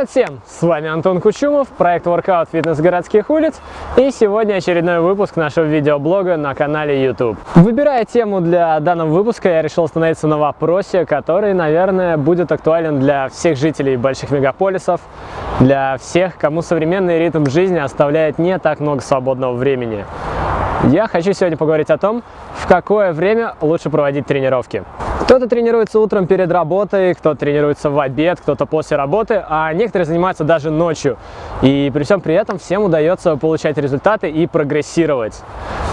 Привет всем! С вами Антон Кучумов, проект Workout Фитнес городских улиц и сегодня очередной выпуск нашего видеоблога на канале YouTube. Выбирая тему для данного выпуска, я решил остановиться на вопросе, который, наверное, будет актуален для всех жителей больших мегаполисов, для всех, кому современный ритм жизни оставляет не так много свободного времени. Я хочу сегодня поговорить о том, в какое время лучше проводить тренировки. Кто-то тренируется утром перед работой, кто-то тренируется в обед, кто-то после работы, а некоторые занимаются даже ночью. И при всем при этом всем удается получать результаты и прогрессировать.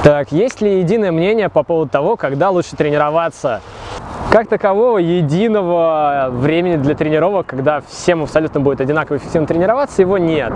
Так, есть ли единое мнение по поводу того, когда лучше тренироваться? Как такового единого времени для тренировок, когда всем абсолютно будет одинаково эффективно тренироваться, его нет.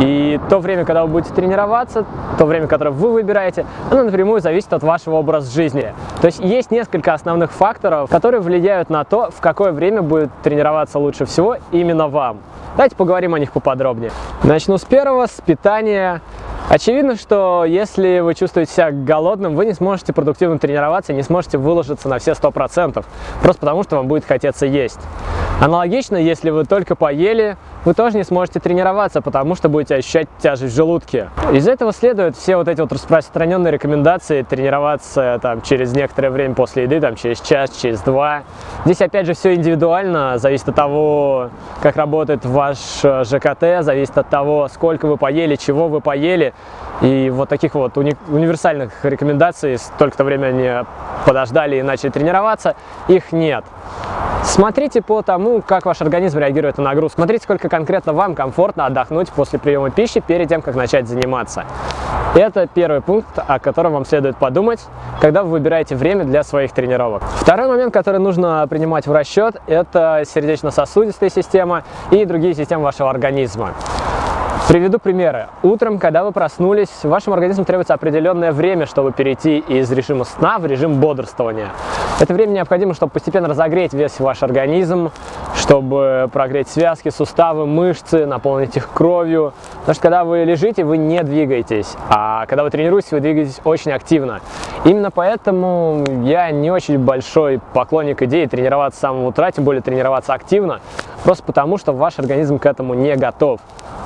И то время, когда вы будете тренироваться, то время, которое вы выбираете, оно напрямую зависит от вашего образа жизни. То есть есть несколько основных факторов, которые влияют на то, в какое время будет тренироваться лучше всего именно вам. Давайте поговорим о них поподробнее. Начну с первого, с питания. Очевидно, что если вы чувствуете себя голодным, вы не сможете продуктивно тренироваться, не сможете выложиться на все 100%, просто потому что вам будет хотеться есть. Аналогично, если вы только поели, вы тоже не сможете тренироваться, потому что будете ощущать тяжесть в желудке. Из этого следуют все вот эти вот распространенные рекомендации тренироваться там, через некоторое время после еды, там, через час, через два. Здесь опять же все индивидуально, зависит от того, как работает ваш э, ЖКТ, зависит от того, сколько вы поели, чего вы поели. И вот таких вот уни универсальных рекомендаций, столько-то время они подождали и начали тренироваться, их нет. Смотрите по тому, как ваш организм реагирует на нагрузку. Смотрите, сколько конкретно вам комфортно отдохнуть после приема пищи перед тем, как начать заниматься. Это первый пункт, о котором вам следует подумать, когда вы выбираете время для своих тренировок. Второй момент, который нужно принимать в расчет, это сердечно-сосудистая система и другие системы вашего организма. Приведу примеры. Утром, когда вы проснулись, вашему организму требуется определенное время, чтобы перейти из режима сна в режим бодрствования. Это время необходимо, чтобы постепенно разогреть весь ваш организм, чтобы прогреть связки, суставы, мышцы, наполнить их кровью. Потому что когда вы лежите, вы не двигаетесь, а когда вы тренируетесь, вы двигаетесь очень активно. Именно поэтому я не очень большой поклонник идеи тренироваться с самого утра, тем более тренироваться активно, просто потому что ваш организм к этому не готов.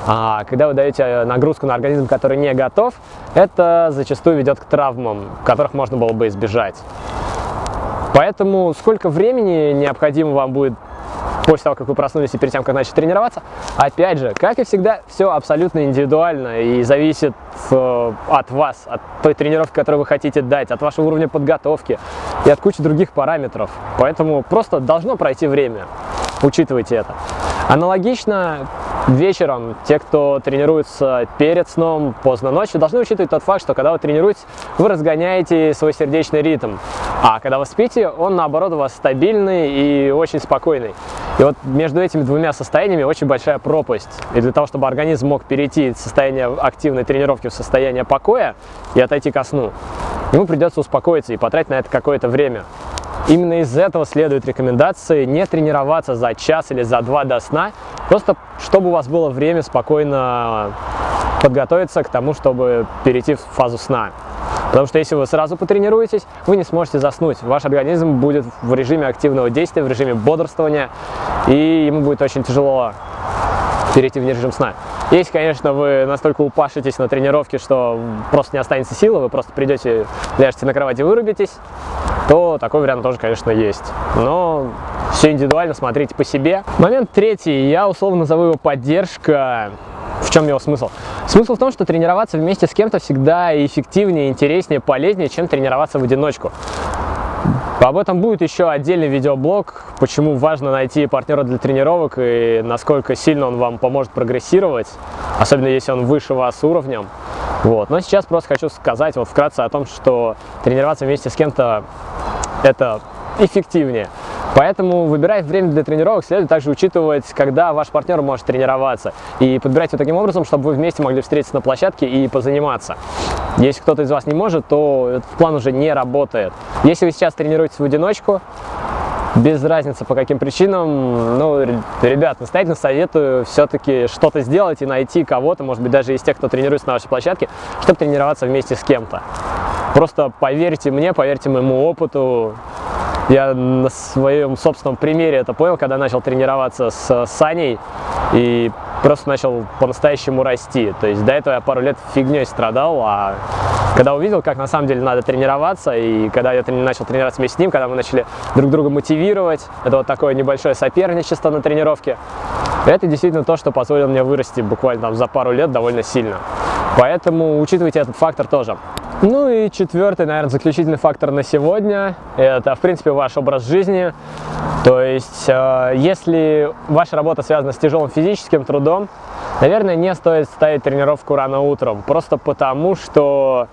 А когда вы даете нагрузку на организм, который не готов, это зачастую ведет к травмам, которых можно было бы избежать. Поэтому сколько времени необходимо вам будет после того, как вы проснулись и перед тем, как начать тренироваться. Опять же, как и всегда, все абсолютно индивидуально и зависит э, от вас, от той тренировки, которую вы хотите дать, от вашего уровня подготовки и от кучи других параметров. Поэтому просто должно пройти время. Учитывайте это. Аналогично вечером те, кто тренируется перед сном, поздно ночью, должны учитывать тот факт, что когда вы тренируетесь, вы разгоняете свой сердечный ритм. А когда вы спите, он наоборот у вас стабильный и очень спокойный. И вот между этими двумя состояниями очень большая пропасть. И для того, чтобы организм мог перейти из состояния активной тренировки в состояние покоя и отойти ко сну, ему придется успокоиться и потратить на это какое-то время. Именно из этого следует рекомендации не тренироваться за час или за два до сна, просто чтобы у вас было время спокойно подготовиться к тому, чтобы перейти в фазу сна. Потому что если вы сразу потренируетесь, вы не сможете заснуть. Ваш организм будет в режиме активного действия, в режиме бодрствования, и ему будет очень тяжело перейти в режим сна. Если, конечно, вы настолько упашитесь на тренировке, что просто не останется силы, вы просто придете, ляжете на кровать и вырубитесь, то такой вариант тоже, конечно, есть. Но все индивидуально, смотрите по себе. Момент третий, я условно назову его поддержка. В чем его смысл? Смысл в том, что тренироваться вместе с кем-то всегда эффективнее, интереснее, полезнее, чем тренироваться в одиночку. Об этом будет еще отдельный видеоблог, почему важно найти партнера для тренировок и насколько сильно он вам поможет прогрессировать, особенно если он выше вас уровнем. Вот. Но сейчас просто хочу сказать вот вкратце о том, что тренироваться вместе с кем-то это эффективнее. Поэтому, выбирая время для тренировок, следует также учитывать, когда ваш партнер может тренироваться. И подбирать его таким образом, чтобы вы вместе могли встретиться на площадке и позаниматься. Если кто-то из вас не может, то этот план уже не работает. Если вы сейчас тренируетесь в одиночку, без разницы по каким причинам, ну, ребят, настоятельно советую все-таки что-то сделать и найти кого-то, может быть, даже из тех, кто тренируется на вашей площадке, чтобы тренироваться вместе с кем-то. Просто поверьте мне, поверьте моему опыту, я на своем собственном примере это понял, когда начал тренироваться с Саней. и просто начал по-настоящему расти. То есть до этого я пару лет фигней страдал, а когда увидел, как на самом деле надо тренироваться, и когда я начал тренироваться вместе с ним, когда мы начали друг друга мотивировать, это вот такое небольшое соперничество на тренировке, это действительно то, что позволило мне вырасти буквально там, за пару лет довольно сильно. Поэтому учитывайте этот фактор тоже. Ну и четвертый, наверное, заключительный фактор на сегодня, это, в принципе, ваш образ жизни. То есть, э, если ваша работа связана с тяжелым физическим трудом, наверное, не стоит ставить тренировку рано утром, просто потому что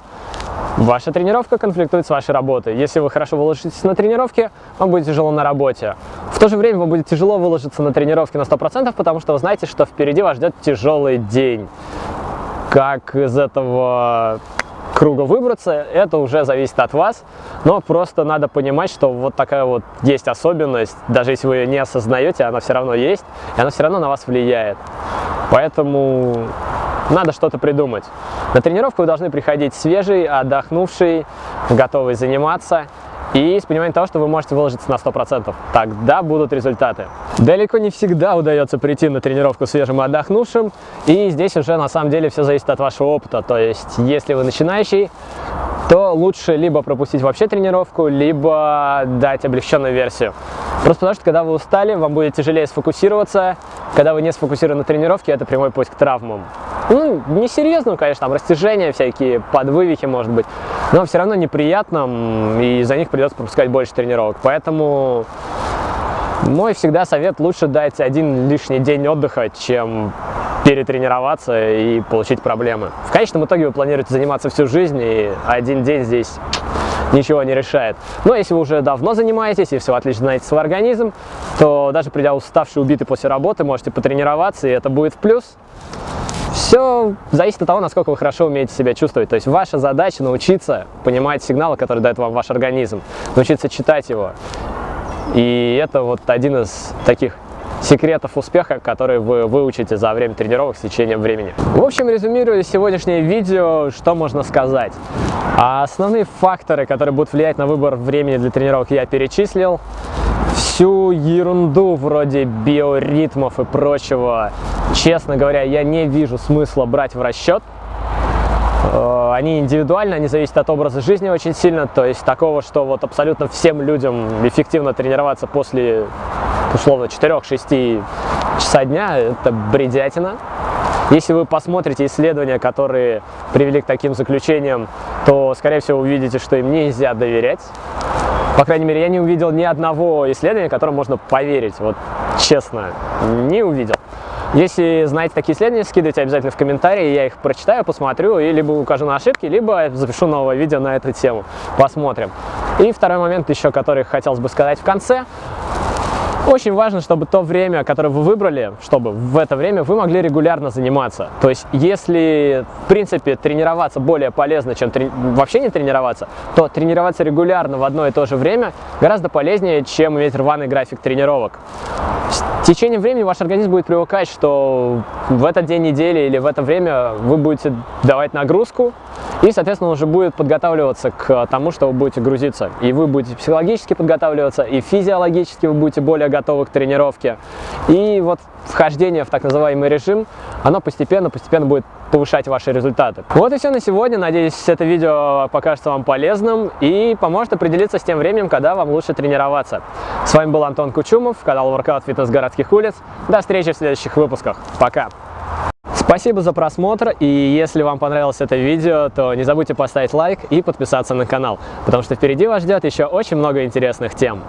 Ваша тренировка конфликтует с вашей работой. Если вы хорошо выложитесь на тренировке, вам будет тяжело на работе. В то же время вам будет тяжело выложиться на тренировке на 100%, потому что вы знаете, что впереди вас ждет тяжелый день. Как из этого круга выбраться, это уже зависит от вас, но просто надо понимать, что вот такая вот есть особенность, даже если вы ее не осознаете, она все равно есть, и она все равно на вас влияет. Поэтому надо что-то придумать. На тренировку вы должны приходить свежий, отдохнувший, готовый заниматься и с пониманием того, что вы можете выложиться на 100%. Тогда будут результаты. Далеко не всегда удается прийти на тренировку свежим и отдохнувшим, и здесь уже на самом деле все зависит от вашего опыта. То есть, если вы начинающий, то лучше либо пропустить вообще тренировку, либо дать облегченную версию. Просто потому что, когда вы устали, вам будет тяжелее сфокусироваться. Когда вы не сфокусированы на тренировке, это прямой путь к травмам. Ну, не серьезно, конечно, там растяжения всякие, подвывихи, может быть, но все равно неприятно, и за них придется пропускать больше тренировок. Поэтому мой всегда совет лучше дать один лишний день отдыха, чем перетренироваться и получить проблемы. В конечном итоге вы планируете заниматься всю жизнь, и один день здесь ничего не решает. Но если вы уже давно занимаетесь и все отлично знаете свой организм, то даже придя уставший, убитый после работы, можете потренироваться, и это будет в плюс. Все зависит от того, насколько вы хорошо умеете себя чувствовать. То есть ваша задача научиться понимать сигналы, которые дает вам ваш организм, научиться читать его. И это вот один из таких секретов успеха, которые вы выучите за время тренировок с течением времени. В общем, резюмируя сегодняшнее видео, что можно сказать? Основные факторы, которые будут влиять на выбор времени для тренировок, я перечислил. Всю ерунду вроде биоритмов и прочего, честно говоря, я не вижу смысла брать в расчет. Э, они индивидуальны, они зависят от образа жизни очень сильно, то есть такого, что вот абсолютно всем людям эффективно тренироваться после условно 4-6 часа дня, это бредятина. Если вы посмотрите исследования, которые привели к таким заключениям, то, скорее всего, увидите, что им нельзя доверять. По крайней мере, я не увидел ни одного исследования, которому можно поверить. Вот честно, не увидел. Если знаете такие исследования, скидывайте обязательно в комментарии, я их прочитаю, посмотрю и либо укажу на ошибки, либо запишу новое видео на эту тему. Посмотрим. И второй момент еще, который хотелось бы сказать в конце. Очень важно, чтобы то время, которое вы выбрали, чтобы в это время вы могли регулярно заниматься. То есть, если, в принципе, тренироваться более полезно, чем трени... вообще не тренироваться, то тренироваться регулярно в одно и то же время гораздо полезнее, чем иметь рваный график тренировок. С течением времени ваш организм будет привыкать, что в этот день недели или в это время вы будете давать нагрузку, и, соответственно, уже будет подготавливаться к тому, что вы будете грузиться. И вы будете психологически подготавливаться, и физиологически вы будете более готовы к тренировке. И вот вхождение в так называемый режим, оно постепенно-постепенно будет повышать ваши результаты. Вот и все на сегодня. Надеюсь, это видео покажется вам полезным и поможет определиться с тем временем, когда вам лучше тренироваться. С вами был Антон Кучумов, канал Workout Fitness городских улиц. До встречи в следующих выпусках. Пока! Спасибо за просмотр, и если вам понравилось это видео, то не забудьте поставить лайк и подписаться на канал, потому что впереди вас ждет еще очень много интересных тем.